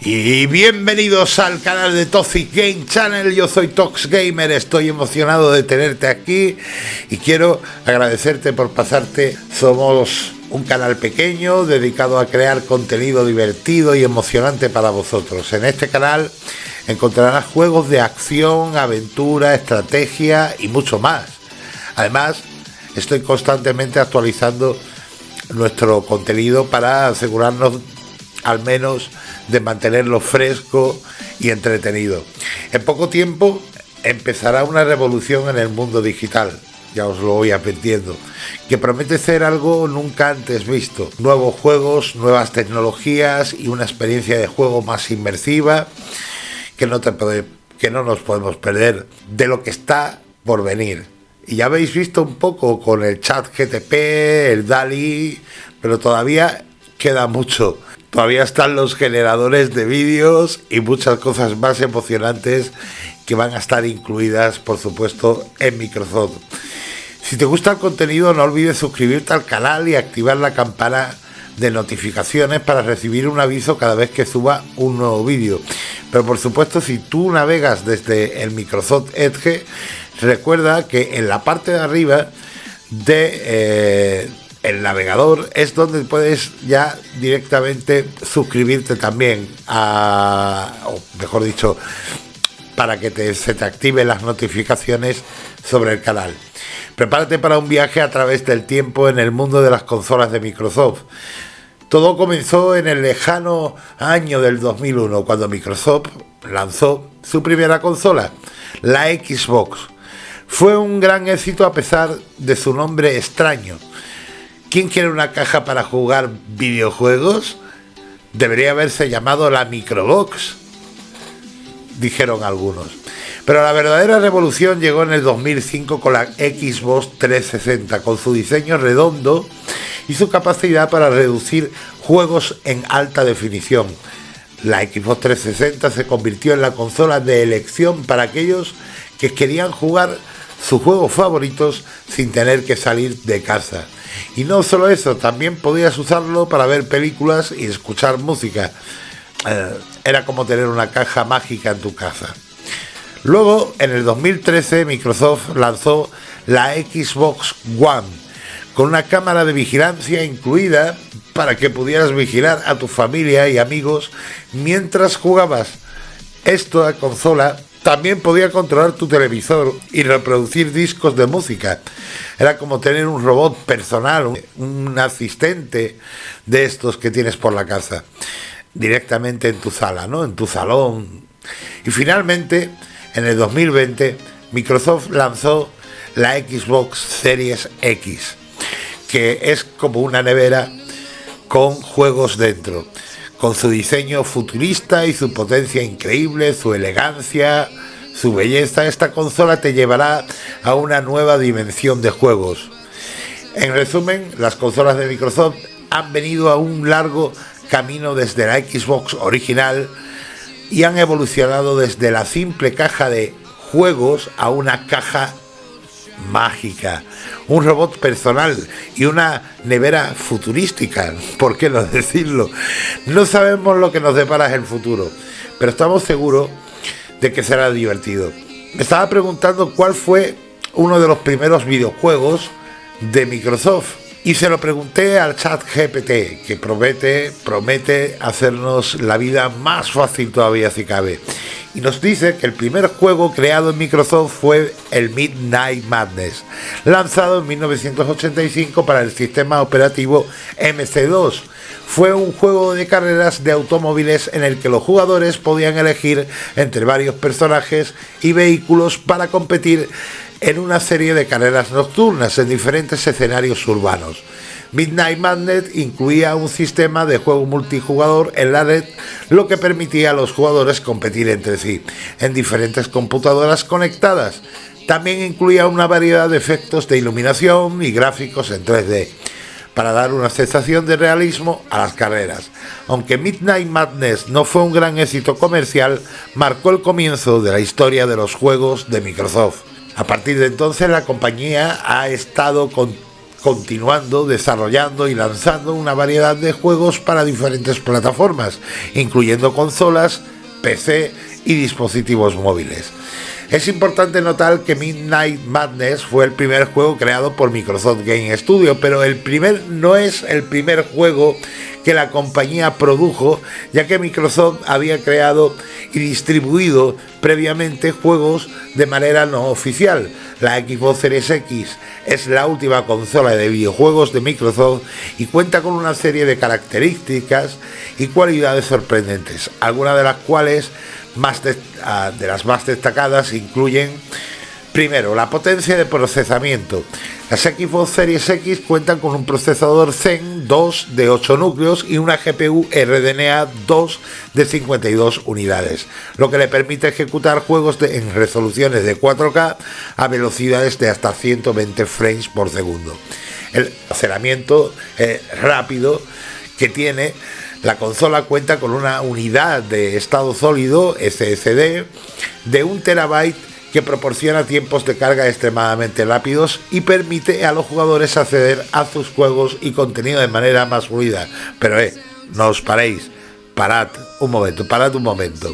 Y bienvenidos al canal de Toxic Game Channel. Yo soy Tox Gamer, estoy emocionado de tenerte aquí y quiero agradecerte por pasarte. Somos un canal pequeño dedicado a crear contenido divertido y emocionante para vosotros. En este canal encontrarás juegos de acción, aventura, estrategia y mucho más. Además, estoy constantemente actualizando nuestro contenido para asegurarnos al menos de mantenerlo fresco y entretenido. En poco tiempo empezará una revolución en el mundo digital, ya os lo voy aprendiendo, que promete ser algo nunca antes visto. Nuevos juegos, nuevas tecnologías y una experiencia de juego más inmersiva que no, te que no nos podemos perder de lo que está por venir. Y ya habéis visto un poco con el chat GTP, el DALI, pero todavía queda mucho. Todavía están los generadores de vídeos y muchas cosas más emocionantes que van a estar incluidas, por supuesto, en Microsoft. Si te gusta el contenido, no olvides suscribirte al canal y activar la campana de notificaciones para recibir un aviso cada vez que suba un nuevo vídeo. Pero por supuesto, si tú navegas desde el Microsoft Edge, recuerda que en la parte de arriba de eh, el navegador es donde puedes ya directamente suscribirte también o mejor dicho, para que se te activen las notificaciones sobre el canal. Prepárate para un viaje a través del tiempo en el mundo de las consolas de Microsoft. Todo comenzó en el lejano año del 2001, cuando Microsoft lanzó su primera consola, la Xbox. Fue un gran éxito a pesar de su nombre extraño ¿Quién quiere una caja para jugar videojuegos? Debería haberse llamado la Microbox, dijeron algunos. Pero la verdadera revolución llegó en el 2005 con la Xbox 360, con su diseño redondo y su capacidad para reducir juegos en alta definición. La Xbox 360 se convirtió en la consola de elección para aquellos que querían jugar sus juegos favoritos sin tener que salir de casa. Y no solo eso, también podías usarlo para ver películas y escuchar música. Eh, era como tener una caja mágica en tu casa. Luego, en el 2013, Microsoft lanzó la Xbox One, con una cámara de vigilancia incluida para que pudieras vigilar a tu familia y amigos mientras jugabas. Esta consola también podía controlar tu televisor y reproducir discos de música. Era como tener un robot personal, un, asistente de estos que tienes por la casa, directamente en tu sala, ¿no? En tu salón. Y finalmente, en el 2020, Microsoft lanzó la Xbox Series X, que es como una nevera con juegos dentro con su diseño futurista y su potencia increíble, su elegancia, su belleza, esta consola te llevará a una nueva dimensión de juegos. En resumen, las consolas de Microsoft han venido a un largo camino desde la Xbox original y han evolucionado desde la simple caja de juegos a una caja mágica, un robot personal y una nevera futurística, ¿por qué no decirlo? No sabemos lo que nos depara el futuro, pero estamos seguros de que será divertido. Me estaba preguntando cuál fue uno de los primeros videojuegos de Microsoft y se lo pregunté al chat GPT, que promete, promete hacernos la vida más fácil todavía si cabe y nos dice que el primer juego creado en Microsoft fue el Midnight Madness, lanzado en 1985 para el sistema operativo MC2. Fue un juego de carreras de automóviles en el que los jugadores podían elegir entre varios personajes y vehículos para competir en una serie de carreras nocturnas en diferentes escenarios urbanos. Midnight Madness incluía un sistema de juego multijugador en la red, lo que permitía a los jugadores competir entre sí en diferentes computadoras conectadas. También incluía una variedad de efectos de iluminación y gráficos en 3D para dar una sensación de realismo a las carreras. Aunque Midnight Madness no fue un gran éxito comercial, marcó el comienzo de la historia de los juegos de Microsoft. A partir de entonces la compañía ha estado con continuando desarrollando y lanzando una variedad de juegos para diferentes plataformas, incluyendo consolas, PC y dispositivos móviles. Es importante notar que Midnight Madness fue el primer juego creado por Microsoft Game Studio, pero el primer no es el primer juego que la compañía produjo, ya que Microsoft había creado y distribuido previamente juegos de manera no oficial. La Xbox Series X es la última consola de videojuegos de Microsoft y cuenta con una serie de características y cualidades sorprendentes, algunas de las cuales ah, de, las más destacadas incluyen Primero, la potencia de procesamiento. Las Xbox Series X cuentan con un procesador Zen 2 de 8 núcleos y una GPU RDNA 2 de 52 unidades, lo que le permite ejecutar juegos en resoluciones de 4K a velocidades de hasta 120 frames por segundo. El almacenamiento eh, rápido que tiene la consola cuenta con una unidad de estado sólido SSD de 1 terabyte que proporciona tiempos de carga extremadamente rápidos y permite a los jugadores acceder a sus juegos y contenido de manera más fluida. Pero eh, no os paréis, parad un momento, parad un momento.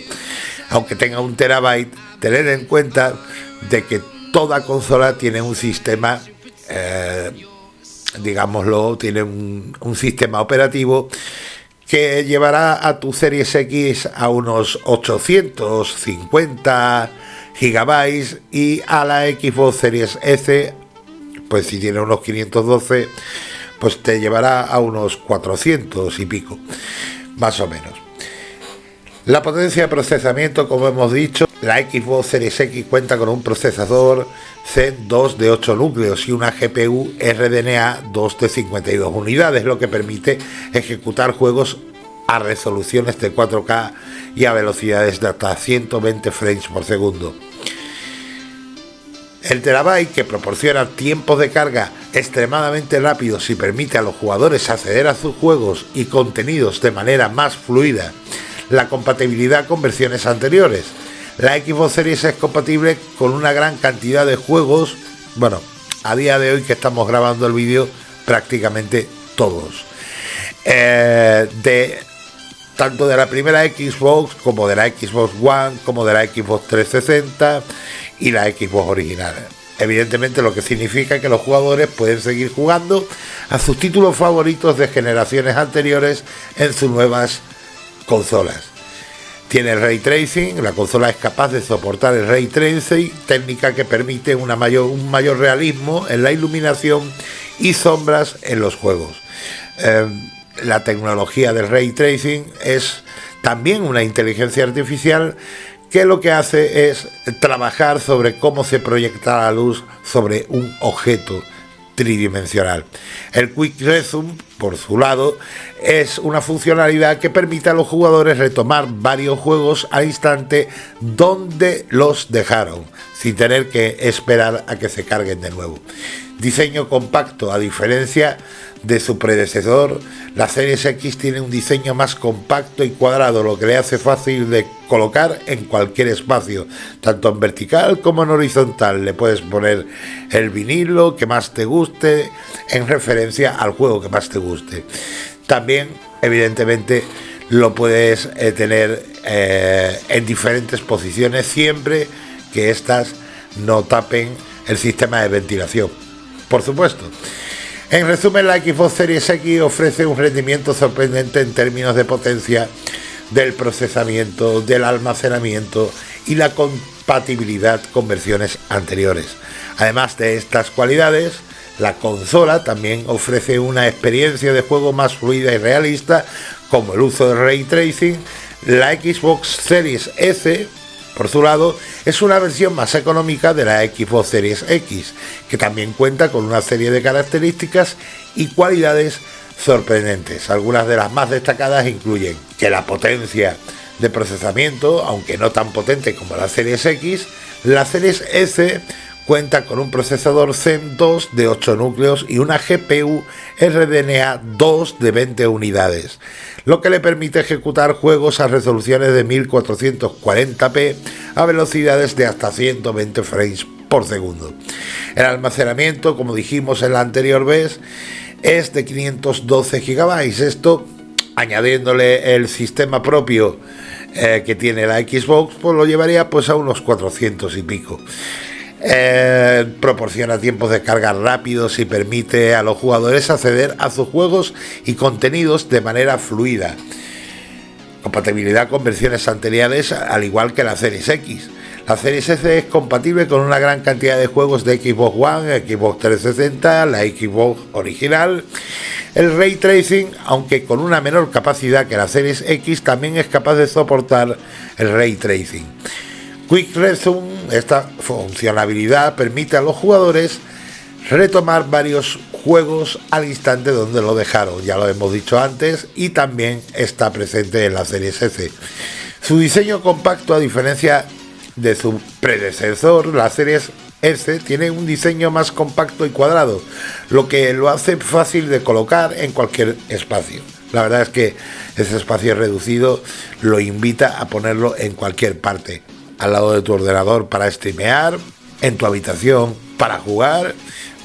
Aunque tenga un terabyte, tener en cuenta de que toda consola tiene un sistema, eh, digámoslo, tiene un, un sistema operativo que llevará a tu Series X a unos 850 gigabytes y a la Xbox Series S, pues si tiene unos 512, pues te llevará a unos 400 y pico, más o menos. La potencia de procesamiento, como hemos dicho, la Xbox Series X cuenta con un procesador Zen 2 de 8 núcleos y una GPU RDNA 2 de 52 unidades, lo que permite ejecutar juegos a resoluciones de 4K y a velocidades de hasta 120 frames por segundo. El terabyte, que proporciona tiempos de carga extremadamente rápidos y permite a los jugadores acceder a sus juegos y contenidos de manera más fluida, la compatibilidad con versiones anteriores. La Xbox Series es compatible con una gran cantidad de juegos, bueno, a día de hoy que estamos grabando el vídeo, prácticamente todos. Eh, de tanto de la primera Xbox como de la Xbox One, como de la Xbox 360 y la Xbox original. Evidentemente lo que significa que los jugadores pueden seguir jugando a sus títulos favoritos de generaciones anteriores en sus nuevas consolas. Tiene ray tracing, la consola es capaz de soportar el ray tracing, técnica que permite una mayor, un mayor realismo en la iluminación y sombras en los juegos. Eh, la tecnología del ray tracing es también una inteligencia artificial que lo que hace es trabajar sobre cómo se proyecta la luz sobre un objeto tridimensional. El Quick Resume, por su lado, es una funcionalidad que permite a los jugadores retomar varios juegos al instante donde los dejaron, sin tener que esperar a que se carguen de nuevo. Diseño compacto, a diferencia de su predecesor, la Series X tiene un diseño más compacto y cuadrado, lo que le hace fácil de colocar en cualquier espacio, tanto en vertical como en horizontal. Le puedes poner el vinilo que más te guste en referencia al juego que más te guste. También, evidentemente, lo puedes eh, tener eh, en diferentes posiciones siempre que éstas no tapen el sistema de ventilación por supuesto. En resumen, la Xbox Series X ofrece un rendimiento sorprendente en términos de potencia del procesamiento, del almacenamiento y la compatibilidad con versiones anteriores. Además de estas cualidades, la consola también ofrece una experiencia de juego más fluida y realista, como el uso de ray tracing. La Xbox Series S por su lado, es una versión más económica de la Xbox Series X, que también cuenta con una serie de características y cualidades sorprendentes. Algunas de las más destacadas incluyen que la potencia de procesamiento, aunque no tan potente como la Series X, la Series S cuenta con un procesador Zen 2 de 8 núcleos y una GPU RDNA 2 de 20 unidades, lo que le permite ejecutar juegos a resoluciones de 1440p a velocidades de hasta 120 frames por segundo. El almacenamiento, como dijimos en la anterior vez, es de 512 GB. Esto, añadiéndole el sistema propio eh, que tiene la Xbox, pues lo llevaría pues a unos 400 y pico. Eh, proporciona tiempos de carga rápidos y permite a los jugadores acceder a sus juegos y contenidos de manera fluida. Compatibilidad con versiones anteriores, al igual que la Series X. La Series S es compatible con una gran cantidad de juegos de Xbox One, Xbox 360, la Xbox original. El ray tracing, aunque con una menor capacidad que la Series X, también es capaz de soportar el ray tracing. Quick Resume, esta funcionalidad permite a los jugadores retomar varios juegos al instante donde lo dejaron, ya lo hemos dicho antes, y también está presente en la Series S. Su diseño compacto, a diferencia de su predecesor, la serie S tiene un diseño más compacto y cuadrado, lo que lo hace fácil de colocar en cualquier espacio. La verdad es que ese espacio reducido lo invita a ponerlo en cualquier parte, al lado de tu ordenador para streamear, en tu habitación para jugar,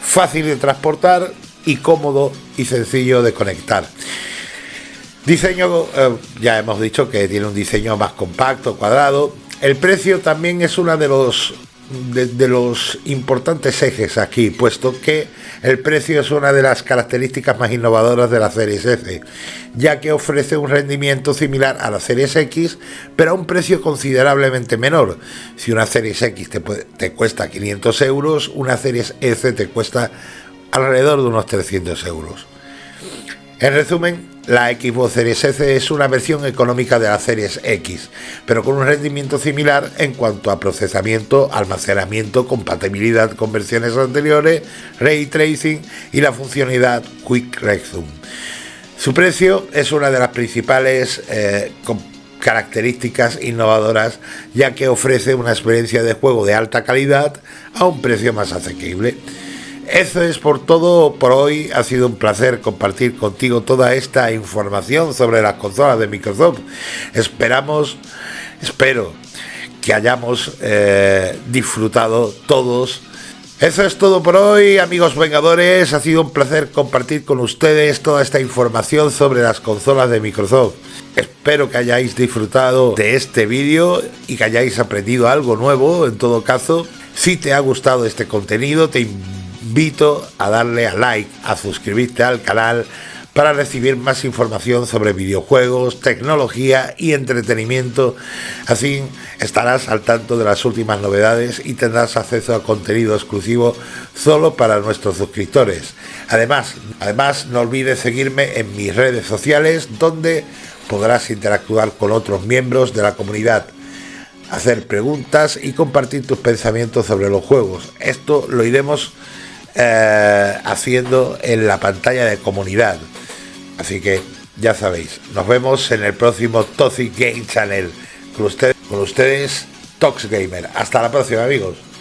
fácil de transportar y cómodo y sencillo de conectar. Diseño, eh, ya hemos dicho que tiene un diseño más compacto, cuadrado, el precio también es uno de los, de, los importantes ejes aquí, puesto que el precio es una de las características más innovadoras de la Series S, ya que ofrece un rendimiento similar a la Series X, pero a un precio considerablemente menor. Si una Series X te, te cuesta 500 euros, una Series S te cuesta alrededor de unos 300 euros. En resumen, la Xbox Series S es una versión económica de la Series X, pero con un rendimiento similar en cuanto a procesamiento, almacenamiento, compatibilidad con versiones anteriores, ray tracing y la funcionalidad Quick Resume. Su precio es una de las principales eh, características innovadoras ya que ofrece una experiencia de juego de alta calidad a un precio más asequible. Eso es por todo por hoy. Ha sido un placer compartir contigo toda esta información sobre las consolas de Microsoft. Esperamos, espero que hayamos eh, disfrutado todos. Eso es todo por hoy, amigos vengadores. Ha sido un placer compartir con ustedes toda esta información sobre las consolas de Microsoft. Espero que hayáis disfrutado de este vídeo y que hayáis aprendido algo nuevo. En todo caso, si te ha gustado este contenido, te invito invito a darle a like, a suscribirte al canal para recibir más información sobre videojuegos, tecnología y entretenimiento. Así estarás al tanto de las últimas novedades y tendrás acceso a contenido exclusivo solo para nuestros suscriptores. Además, además no olvides seguirme en mis redes sociales donde podrás interactuar con otros miembros de la comunidad hacer preguntas y compartir tus pensamientos sobre los juegos. Esto lo iremos eh, haciendo en la pantalla de comunidad. Así que ya sabéis, nos vemos en el próximo Toxic Game Channel. Con ustedes, con ustedes Tox Gamer. Hasta la próxima amigos.